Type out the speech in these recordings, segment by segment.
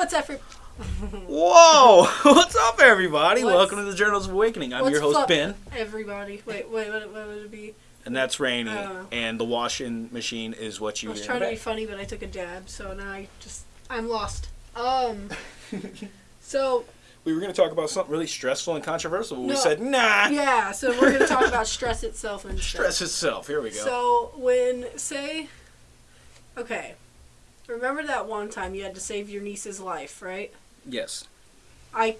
What's that for? Whoa! What's up, everybody? What's- Welcome to the Journals of Awakening. I'm your host, up, Ben, Everybody. Wait, wait, what, what would it be? and that's Rainy. And the washing machine is what you I was trying to be funny, but I took a jab, so now I just I'm lost. Um. so We were going to talk about something really stressful and controversial, but we said, nah, yeah, so we're gonna talk about stress itself and stuff. stress itself. Here we go. So when say, okay, remember that one time you had to save your niece's life, right? yes. I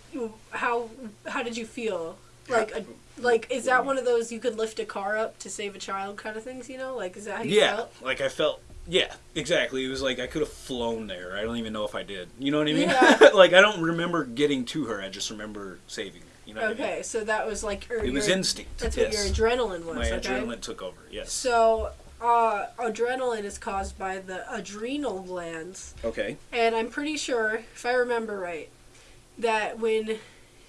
how how did you feel? Like a, like is that one of those you could lift a car up to save a child kind of things? You know, like is that how you Yeah, felt? like I felt. Yeah, exactly. It was like I could have flown there. I don't even know if I did. You know what I mean? Yeah. like I don't remember getting to her. I just remember saving her. You know what I mean? Okay, so that was like your, It was instinct. That's yes. what your adrenaline was. My okay? adrenaline took over. Yes. So uh, adrenaline is caused by the adrenal glands, Okay. and I'm pretty sure, if I remember right, that when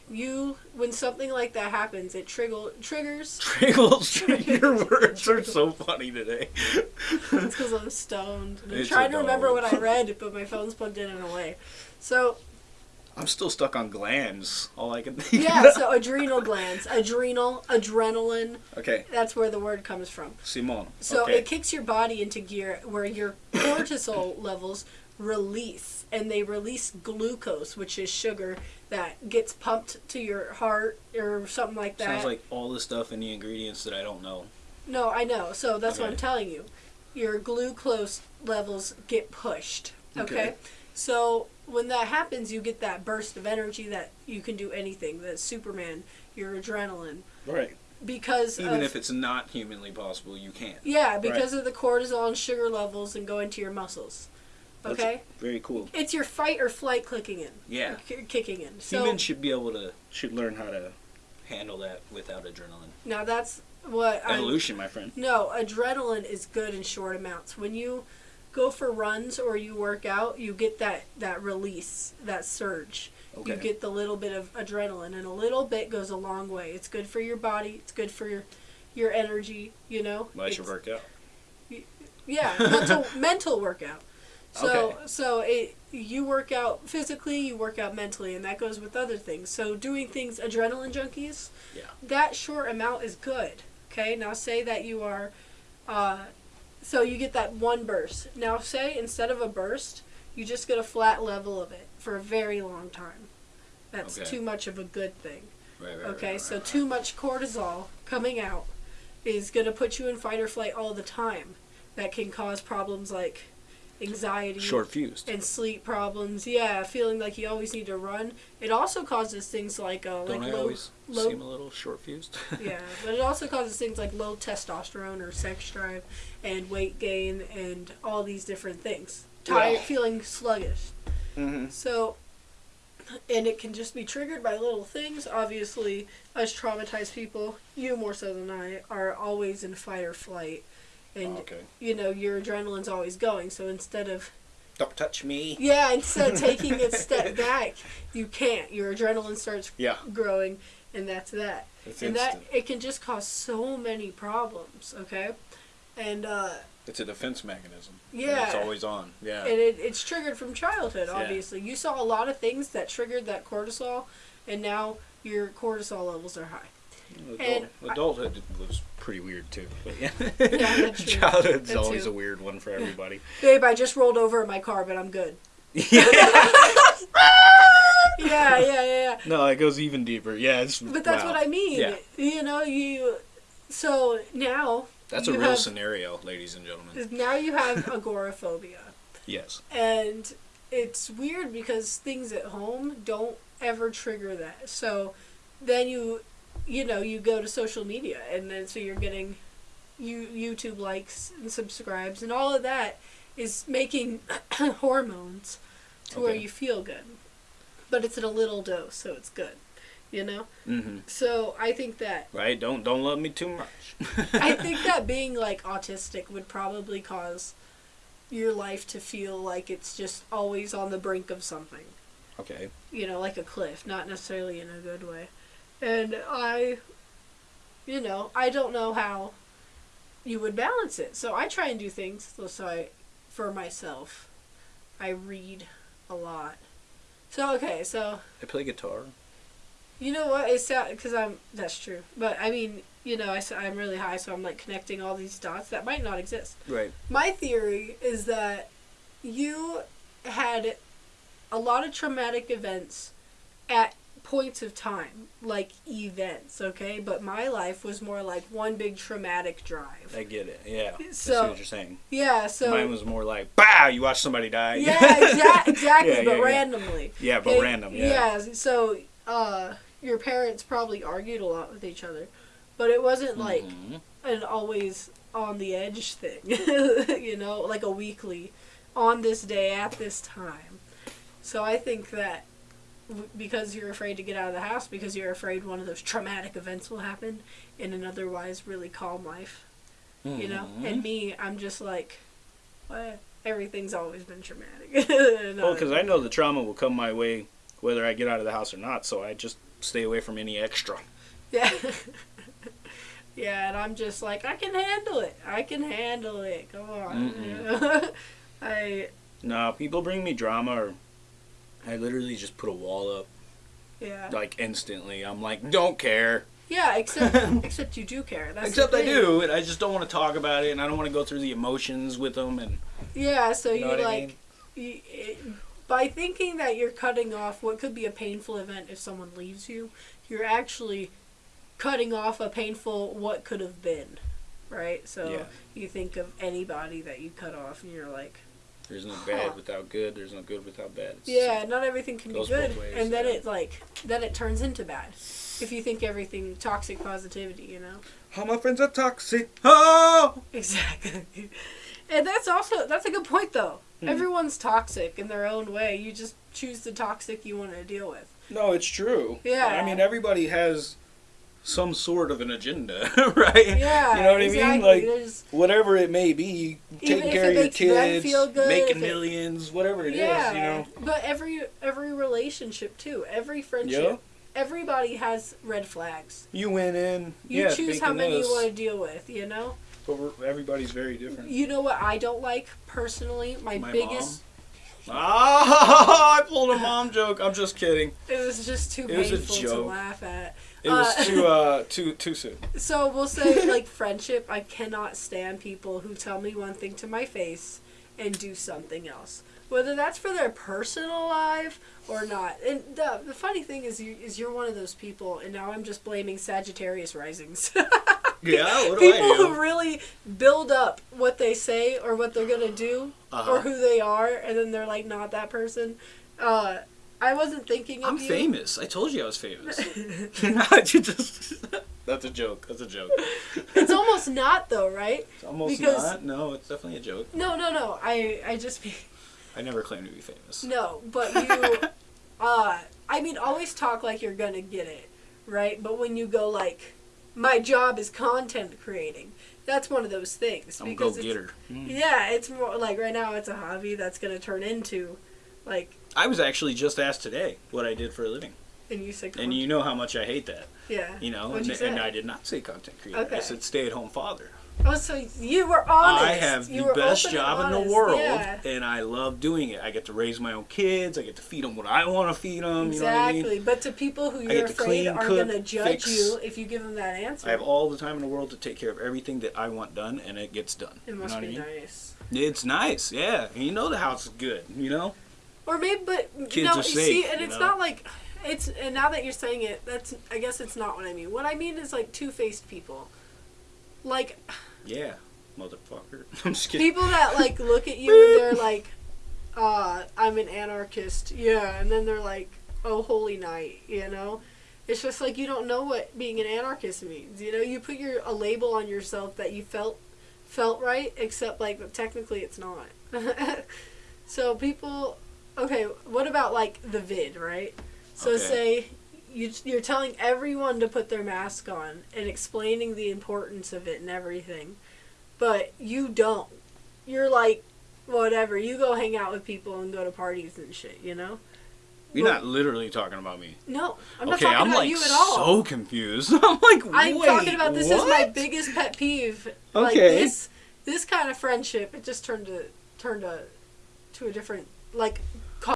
you when something like that happens, it trigger triggers. Triggles. Your words are so funny today. It's because I'm stoned. I'm It's trying to remember what I read, but my phone's plugged in and away. So I'm still stuck on glands. All I can think. yeah, so adrenal glands, adrenal, adrenaline. okay, That's where the word comes from. Simone. So okay. it kicks your body into gear where your cortisol levels release, and they release glucose, which is sugar that gets pumped to your heart or something like that. Sounds like all the stuff in the ingredients that I don't know. no, I know. So that's what I'm telling you. Your glucose levels get pushed. Okay? Okay. So when that happens, you get that burst of energy that you can do anything. That Superman, your adrenaline, Right. because Even of, if it's not humanly possible, you can. Yeah, because of the cortisol and sugar levels and go into your muscles. That's Okay? Very cool. It's your fight or flight clicking in. Yeah. K- kicking in. So Humans should be able to should learn how to handle that without adrenaline. now that's what I'm Evolution, my friend. No, adrenaline is good in short amounts. When you go for runs or you work out, you get that that release, that surge. You get the little bit of adrenaline and a little bit goes a long way. It's good for your body, it's good for your your energy, you know? Well, I should It's- work out. Yeah, mental mental workout. So Okay. so it you work out physically, you work out mentally, and that goes with other things. So doing things adrenaline junkies, Yeah. that short amount is good. Okay, now say that you are, uh, so you get that one burst. Now say instead of a burst, you just get a flat level of it for a very long time. That's Okay. too much of a good thing. Right, right, Okay, right, so too much cortisol coming out is going to put you in fight or flight all the time. That can cause problems like anxiety Short fused. and sleep problems. Yeah, feeling like you always need to run. It also causes things like uh, Don't like I low, always low seem a little short fused? yeah, but it also causes things like low testosterone or sex drive and weight gain and all these different things. Tired, Yeah. feeling sluggish. mm-hmm. So, and it can just be triggered by little things. Obviously, us traumatized people, you more so than I, are always in fight or flight. And, okay. you know, your adrenaline's always going. So instead of, Don't touch me. yeah, instead of taking a step back, you can't. Your adrenaline starts Yeah. growing, and that's that. It's and instant. that, it can just cause so many problems, okay? And, uh, It's a defense mechanism. and Yeah. It's always on. Yeah. and it, it's triggered from childhood Yeah. obviously you saw a lot of things that triggered that cortisol and now your cortisol levels are high Adult, and I- adulthood was pretty weird too. But yeah. that's true. Childhood's That always a weird one for everybody. babe i just rolled over in my car but i'm good yeah. yeah yeah yeah, yeah. No, it goes even deeper. Yeah, it's. but that's wow. what i mean Yeah. you know you so now That's a real have- scenario, ladies and gentlemen. now you have agoraphobia Yes. and it's weird because things at home don't ever trigger that so then you you know you go to social media and then so you're getting you youtube likes and subscribes and all of that is making hormones to where you feel good but it's in a little dose so it's good you know Mm-hmm. so i think that Right. Don't don't love me too much. I think that being like autistic would probably cause your life to feel like it's just always on the brink of something. Okay. You know, like a cliff, not necessarily in a good way. And I, you know, I don't know how you would balance it. So I try and do things so I, for myself. I read a lot. So okay, so I play guitar. you know what? It's sad because I'm. That's true. But I mean, you know, I'm really high, so I'm like connecting all these dots that might not exist. Right. My theory is that you had a lot of traumatic events at points of time, like events, okay? But my life was more like one big traumatic drive. I get it. Yeah. I see So- what you're saying. Yeah, so. Mine was more like, "Bow!" You watch somebody die. yeah, exa- exactly, Yeah, but yeah, yeah. randomly. Yeah, but Okay, random. Yeah. so uh, your parents probably argued a lot with each other, but it wasn't like Mhm. an always on the edge thing, you know, like a weekly, on this day at this time. So I think that because you're afraid to get out of the house, because you're afraid one of those traumatic events will happen in an otherwise really calm life, you know. Mhm. And me, I'm just like, what? Everything's always been traumatic. Well, because I know the trauma will come my way whether I get out of the house or not, so I just stay away from any extra. Yeah. yeah, and I'm just like, I can handle it. I can handle it. Come on. I No, people bring me drama, or I literally just put a wall up yeah. like instantly. I'm like, don't care. Yeah, except except you do care. That's Except I do, and I just don't want to talk about it, and I don't want to go through the emotions with them. And Yeah, so you know you I like you, it, by thinking that you're cutting off what could be a painful event if someone leaves you, you're actually cutting off a painful what could have been, right? So Yeah. you think of anybody that you cut off, and you're like, there's no Huh. bad without good. There's no good without bad. It's- yeah, not everything can be good, ways, and then yeah. it like then it turns into bad. If you think everything toxic positivity, you know. All my friends are toxic. Oh. Exactly. And that's also that's a good point though. Hmm. Everyone's toxic in their own way. You just choose the toxic you want to deal with. No, it's true. Yeah. I mean, everybody has some sort of an agenda, right? Yeah. You know what I mean? Like There's, whatever it may be, taking care of your kids, good, making it- millions, whatever it is, yeah. you know. But every every relationship too, every friendship, Yeah. everybody has red flags. You went in, You yeah, choose how many this, you want to deal with. You know. but we're, everybody's very different. You know what I don't like personally. My, My biggest. Ah, I pulled a mom joke. I'm just kidding. It was just too It painful to laugh at. It was Uh, too uh too too soon. So we'll say like friendship. I cannot stand people who tell me one thing to my face and do something else, whether that's for their personal life or not. And the the funny thing is, you is you're one of those people, and now I'm just blaming Sagittarius risings. Yeah, what do people who really build up what they say or what they're gonna do Uh-huh. or who they are, and then they're like not that person. Uh, I wasn't thinking of I'm you. famous. I told you I was famous. Just- That's a joke. That's a joke. it's almost not though, right? It's almost Because- not. No, it's definitely a joke. No, no, no. I I just I never claimed to be famous. No, but you, uh, I mean, always talk like you're gonna get it, right? But when you go like, my job is content creating, that's one of those things. I'm a because go it's- getter. Yeah, it's more like right now it's a hobby that's gonna turn into, like, I was actually just asked today what I did for a living, and you say, and you know how much I hate that. yeah, You know, and, you and I did not say content creator. Okay. I said stay-at-home father. Oh, so you were honest. I have You the best job in the world, Yeah. and I love doing it. I get to raise my own kids. I get to feed them what I want to feed them. You know what I Exactly, mean? but to people who you're afraid clean, are cook, gonna judge fix. you if you give them that answer. I have all the time in the world to take care of everything that I want done, and it gets done. it You must know be I mean? nice. It's nice, yeah. And you know the house is good. You know, Or maybe, but Kids no, you safe, see, and you it's know? not like it's. And now that you're saying it, that's. I guess it's not what I mean. What I mean is like two-faced people, like yeah, motherfucker. I'm just kidding. people that like look at you and they're like, "Uh, I'm an anarchist," yeah, and then they're like, "Oh, holy night," you know. It's just like you don't know what being an anarchist means. You know, you put your a label on yourself that you felt felt right, except like technically it's not. so people, okay, what about like the vid, right? So Okay. say you you're telling everyone to put their mask on and explaining the importance of it and everything, but you don't. You're like, whatever. You go hang out with people and go to parties and shit. You know. You're Well, not literally talking about me. No, I'm not okay, talking I'm about like you at all. so confused. I'm like, I'm wait, talking about this is my biggest pet peeve. Like Okay. this this kind of friendship, it just turned to turned to to a different like